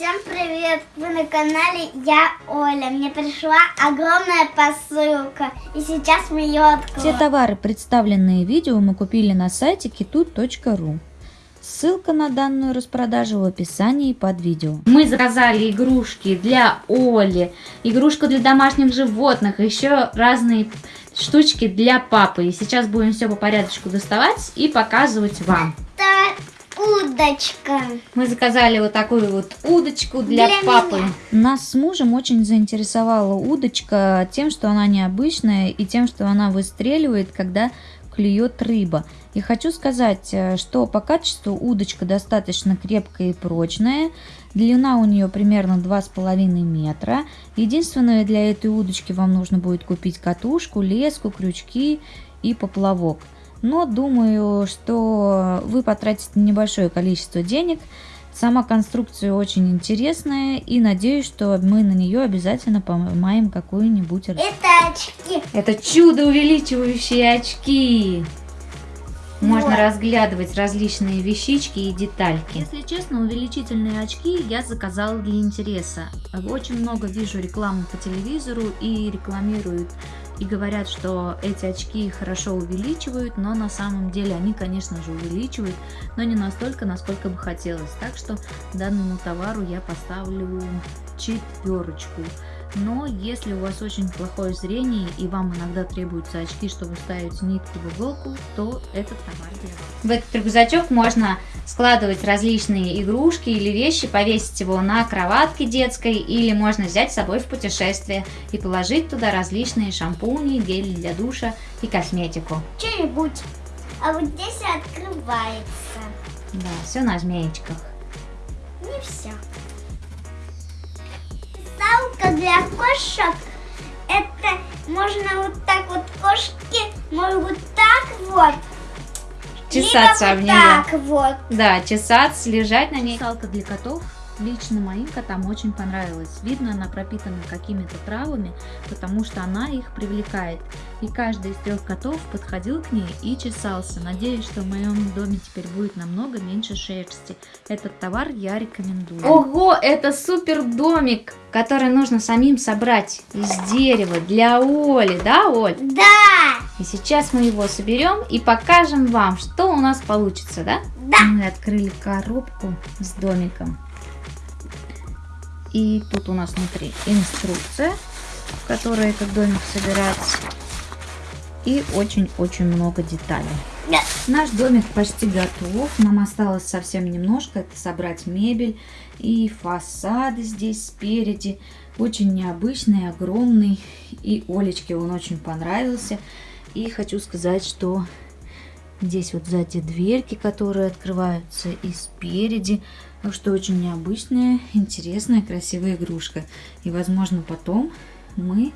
Всем привет! Вы на канале Я Оля. Мне пришла огромная посылка. И сейчас мы ее откроем. Все товары, представленные в видео, мы купили на сайте kitut.ru. Ссылка на данную распродажу в описании под видео. Мы заказали игрушки для Оли, игрушку для домашних животных, еще разные штучки для папы. И сейчас будем все по порядочку доставать и показывать вам. Удочка. Мы заказали вот такую вот удочку для, Для папы. меня. Нас с мужем очень заинтересовала удочка тем, что она необычная и тем, что она выстреливает, когда клюет рыба. И хочу сказать, э, что по качеству удочка достаточно крепкая и прочная. Длина у нее примерно 2,5 метра. Единственное, для этой удочки вам нужно будет купить катушку, леску, крючки и поплавок. Но думаю, что вы потратите небольшое количество денег. Сама конструкция очень интересная и надеюсь, что мы на нее обязательно поймаем какую-нибудь. Это очки. Это чудо увеличивающие очки. Можно Вот. разглядывать различные вещички и детальки. Если честно, увеличительные очки я заказала для интереса. Очень много вижу рекламу по телевизору и рекламируют и говорят, что эти очки хорошо увеличивают, но на самом деле они, конечно же, увеличивают, но не настолько, насколько бы хотелось. Так что данному товару я поставлю четверочку. Но если у вас очень плохое зрение и вам иногда требуются очки, чтобы ставить нитку в иголку, то этот товар для вас. В этот рюкзачок можно складывать различные игрушки или вещи, повесить его на кроватке детской, или можно взять с собой в путешествие и положить туда различные шампуни, гели для душа и косметику. Что-нибудь. А вот здесь открывается. Да, все на змеечках. Не все. Салка для кошек. Это можно вот так вот кошки могут так вот. Чесаться либо вот нее. так вот. Да, чесаться, лежать на ней. Салка для котов лично моим котам очень понравилась. Видно, она пропитана какими-то травами, потому что она их привлекает. И каждый из трех котов подходил к ней и чесался. Надеюсь, что в моем доме теперь будет намного меньше шерсти. Этот товар я рекомендую. Ого, это супер домик, который нужно самим собрать из дерева для Оли, да, Оль? Да. И сейчас мы его соберем и покажем вам, что у нас получится, да? Да. Мы открыли коробку с домиком. И тут у нас внутри инструкция, в которой этот домик собирается. И очень-очень много деталей. Наш домик почти готов. Нам осталось совсем немножко. Это собрать мебель и фасады здесь спереди. Очень необычный, огромный. И Олечке он очень понравился. И хочу сказать, что здесь вот сзади дверки, которые открываются и спереди. Так что очень необычная, интересная, красивая игрушка. И возможно потом мы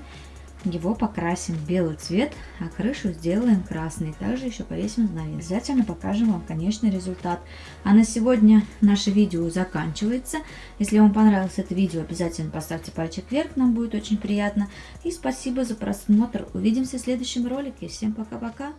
его покрасим белый цвет, а крышу сделаем красной. Также еще повесим занавес. Обязательно покажем вам конечный результат. А на сегодня наше видео заканчивается. Если вам понравилось это видео, обязательно поставьте пальчик вверх, нам будет очень приятно. И спасибо за просмотр. Увидимся в следующем ролике. Всем пока-пока.